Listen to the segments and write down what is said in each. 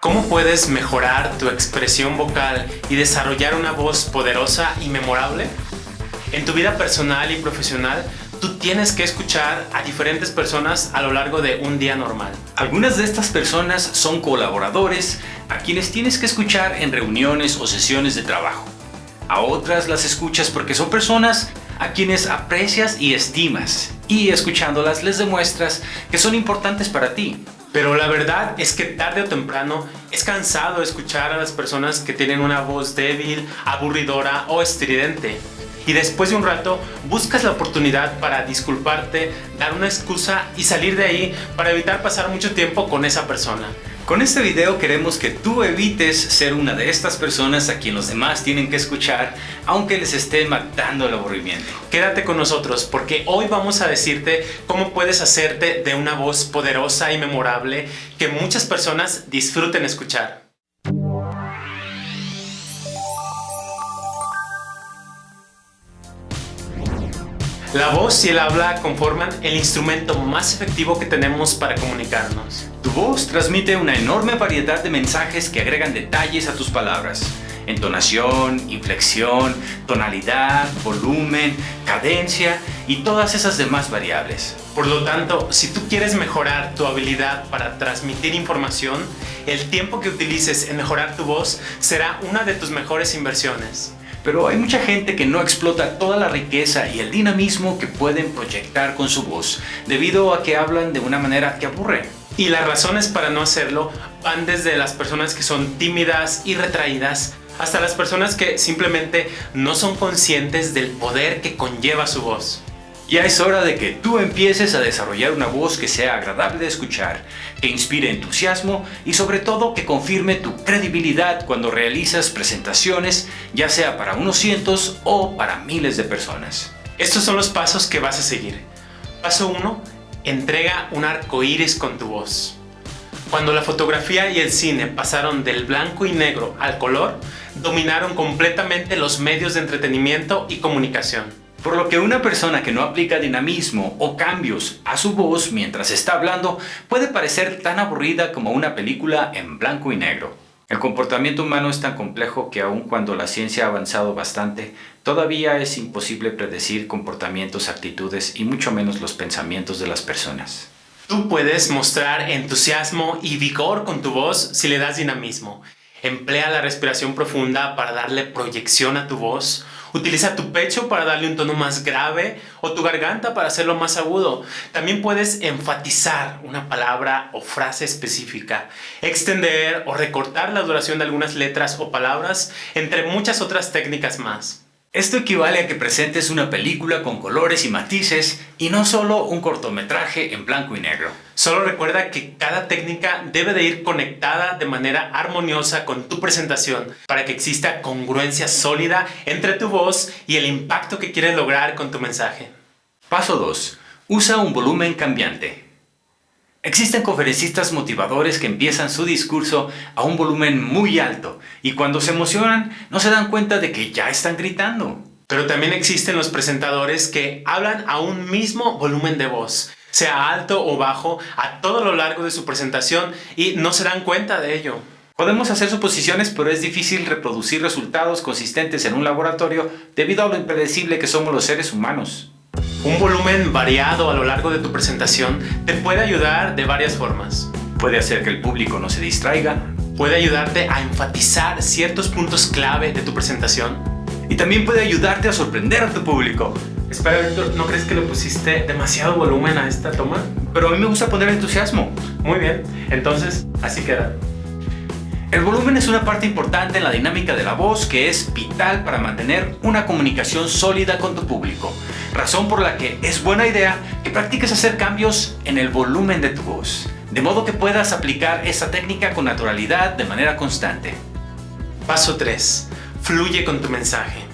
¿Cómo puedes mejorar tu expresión vocal y desarrollar una voz poderosa y memorable? En tu vida personal y profesional, tú tienes que escuchar a diferentes personas a lo largo de un día normal. Algunas de estas personas son colaboradores a quienes tienes que escuchar en reuniones o sesiones de trabajo. A otras las escuchas porque son personas a quienes aprecias y estimas y escuchándolas les demuestras que son importantes para ti. Pero la verdad es que tarde o temprano es cansado escuchar a las personas que tienen una voz débil, aburridora o estridente. Y después de un rato buscas la oportunidad para disculparte, dar una excusa y salir de ahí para evitar pasar mucho tiempo con esa persona. Con este video queremos que tú evites ser una de estas personas a quien los demás tienen que escuchar, aunque les esté matando el aburrimiento. Quédate con nosotros porque hoy vamos a decirte cómo puedes hacerte de una voz poderosa y memorable que muchas personas disfruten escuchar. La voz y el habla conforman el instrumento más efectivo que tenemos para comunicarnos. Tu voz transmite una enorme variedad de mensajes que agregan detalles a tus palabras. Entonación, inflexión, tonalidad, volumen, cadencia y todas esas demás variables. Por lo tanto, si tú quieres mejorar tu habilidad para transmitir información, el tiempo que utilices en mejorar tu voz será una de tus mejores inversiones. Pero hay mucha gente que no explota toda la riqueza y el dinamismo que pueden proyectar con su voz, debido a que hablan de una manera que aburre. Y las razones para no hacerlo van desde las personas que son tímidas y retraídas hasta las personas que simplemente no son conscientes del poder que conlleva su voz. Ya es hora de que tú empieces a desarrollar una voz que sea agradable de escuchar, que inspire entusiasmo y sobre todo que confirme tu credibilidad cuando realizas presentaciones, ya sea para unos cientos o para miles de personas. Estos son los pasos que vas a seguir. Paso 1. Entrega un arco iris con tu voz. Cuando la fotografía y el cine pasaron del blanco y negro al color, dominaron completamente los medios de entretenimiento y comunicación. Por lo que una persona que no aplica dinamismo o cambios a su voz mientras está hablando puede parecer tan aburrida como una película en blanco y negro. El comportamiento humano es tan complejo que aun cuando la ciencia ha avanzado bastante, todavía es imposible predecir comportamientos, actitudes y mucho menos los pensamientos de las personas. Tú puedes mostrar entusiasmo y vigor con tu voz si le das dinamismo. Emplea la respiración profunda para darle proyección a tu voz. Utiliza tu pecho para darle un tono más grave o tu garganta para hacerlo más agudo. También puedes enfatizar una palabra o frase específica, extender o recortar la duración de algunas letras o palabras, entre muchas otras técnicas más. Esto equivale a que presentes una película con colores y matices y no solo un cortometraje en blanco y negro. Solo recuerda que cada técnica debe de ir conectada de manera armoniosa con tu presentación para que exista congruencia sólida entre tu voz y el impacto que quieres lograr con tu mensaje. Paso 2. Usa un volumen cambiante. Existen conferencistas motivadores que empiezan su discurso a un volumen muy alto y cuando se emocionan no se dan cuenta de que ya están gritando. Pero también existen los presentadores que hablan a un mismo volumen de voz, sea alto o bajo, a todo lo largo de su presentación y no se dan cuenta de ello. Podemos hacer suposiciones, pero es difícil reproducir resultados consistentes en un laboratorio debido a lo impredecible que somos los seres humanos. Un volumen variado a lo largo de tu presentación te puede ayudar de varias formas. Puede hacer que el público no se distraiga. Puede ayudarte a enfatizar ciertos puntos clave de tu presentación. Y también puede ayudarte a sorprender a tu público. Espera, Víctor, ¿no crees que le pusiste demasiado volumen a esta toma? Pero a mí me gusta poner entusiasmo. Muy bien, entonces así queda. El volumen es una parte importante en la dinámica de la voz que es vital para mantener una comunicación sólida con tu público razón por la que es buena idea que practiques hacer cambios en el volumen de tu voz, de modo que puedas aplicar esta técnica con naturalidad de manera constante. Paso 3. Fluye con tu mensaje.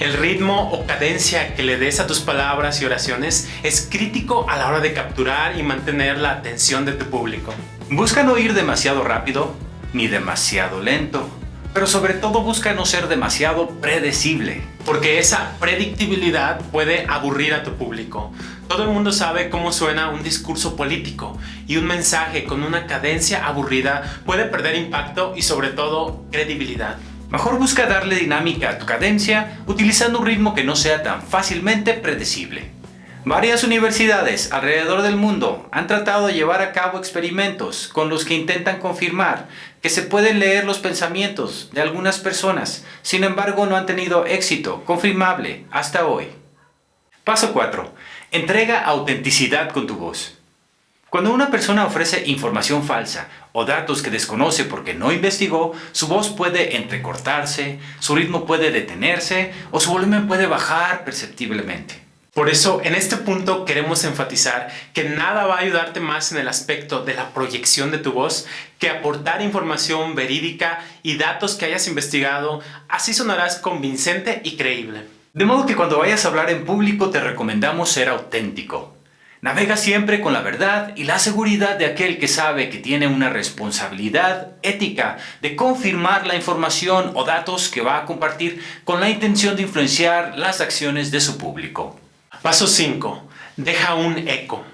El ritmo o cadencia que le des a tus palabras y oraciones es crítico a la hora de capturar y mantener la atención de tu público. Busca no ir demasiado rápido ni demasiado lento. pero sobre todo busca no ser demasiado predecible. Porque esa predictibilidad puede aburrir a tu público. Todo el mundo sabe cómo suena un discurso político y un mensaje con una cadencia aburrida puede perder impacto y sobre todo credibilidad. Mejor busca darle dinámica a tu cadencia utilizando un ritmo que no sea tan fácilmente predecible. Varias universidades alrededor del mundo han tratado de llevar a cabo experimentos con los que intentan confirmar que se pueden leer los pensamientos de algunas personas, sin embargo no han tenido éxito confirmable hasta hoy. Paso 4. Entrega autenticidad con tu voz. Cuando una persona ofrece información falsa o datos que desconoce porque no investigó, su voz puede entrecortarse, su ritmo puede detenerse o su volumen puede bajar perceptiblemente. Por eso, en este punto queremos enfatizar que nada va a ayudarte más en el aspecto de la proyección de tu voz que aportar información verídica y datos que hayas investigado, así sonarás convincente y creíble. De modo que cuando vayas a hablar en público te recomendamos ser auténtico. Navega siempre con la verdad y la seguridad de aquel que sabe que tiene una responsabilidad ética de confirmar la información o datos que va a compartir con la intención de influenciar las acciones de su público. Paso 5. Deja un eco.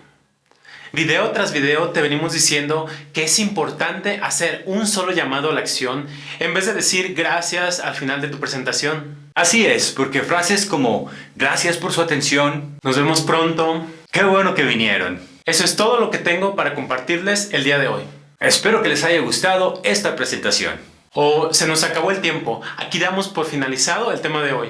Video tras video te venimos diciendo que es importante hacer un solo llamado a la acción en vez de decir gracias al final de tu presentación. Así es, porque frases como gracias por su atención, nos vemos pronto, qué bueno que vinieron. Eso es todo lo que tengo para compartirles el día de hoy. Espero que les haya gustado esta presentación. O se nos acabó el tiempo, aquí damos por finalizado el tema de hoy.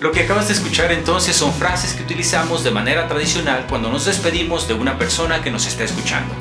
Lo que acabas de escuchar entonces son frases que utilizamos de manera tradicional cuando nos despedimos de una persona que nos está escuchando.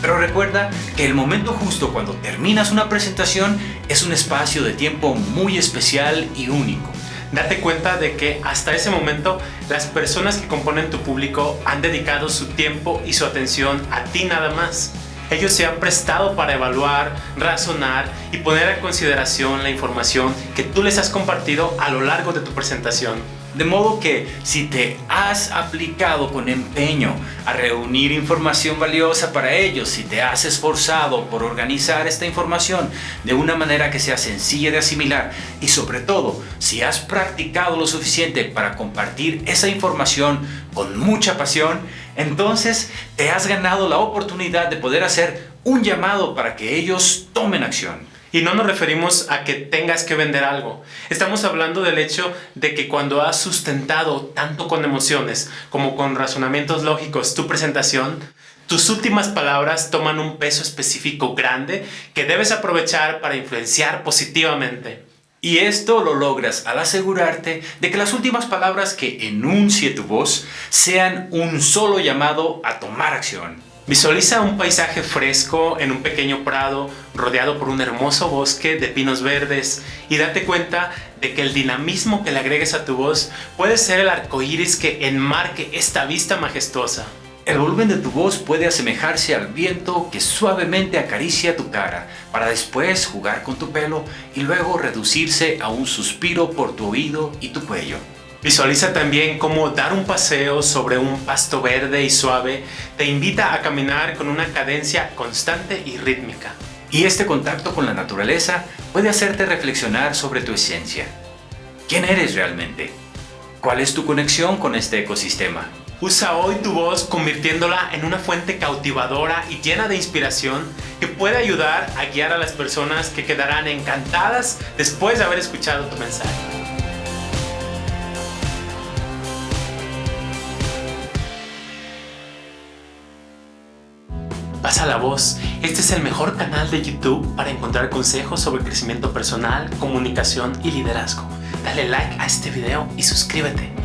Pero recuerda que el momento justo cuando terminas una presentación es un espacio de tiempo muy especial y único. Date cuenta de que hasta ese momento las personas que componen tu público han dedicado su tiempo y su atención a ti nada más. Ellos se han prestado para evaluar, razonar y poner a consideración la información que tú les has compartido a lo largo de tu presentación. De modo que si te has aplicado con empeño a reunir información valiosa para ellos, si te has esforzado por organizar esta información de una manera que sea sencilla de asimilar y sobre todo si has practicado lo suficiente para compartir esa información con mucha pasión, entonces te has ganado la oportunidad de poder hacer un llamado para que ellos tomen acción. Y no nos referimos a que tengas que vender algo. Estamos hablando del hecho de que cuando has sustentado tanto con emociones como con razonamientos lógicos tu presentación, tus últimas palabras toman un peso específico grande que debes aprovechar para influenciar positivamente. Y esto lo logras al asegurarte de que las últimas palabras que enuncie tu voz sean un solo llamado a tomar acción. Visualiza un paisaje fresco en un pequeño prado rodeado por un hermoso bosque de pinos verdes y date cuenta de que el dinamismo que le agregues a tu voz puede ser el arco iris que enmarque esta vista majestuosa. El volumen de tu voz puede asemejarse al viento que suavemente acaricia tu cara para después jugar con tu pelo y luego reducirse a un suspiro por tu oído y tu cuello. Visualiza también cómo dar un paseo sobre un pasto verde y suave te invita a caminar con una cadencia constante y rítmica. Y este contacto con la naturaleza puede hacerte reflexionar sobre tu esencia. ¿Quién eres realmente? ¿Cuál es tu conexión con este ecosistema? Usa hoy tu voz convirtiéndola en una fuente cautivadora y llena de inspiración que puede ayudar a guiar a las personas que quedarán encantadas después de haber escuchado tu mensaje. Pasa la voz, este es el mejor canal de YouTube para encontrar consejos sobre crecimiento personal, comunicación y liderazgo. Dale like a este video y suscríbete.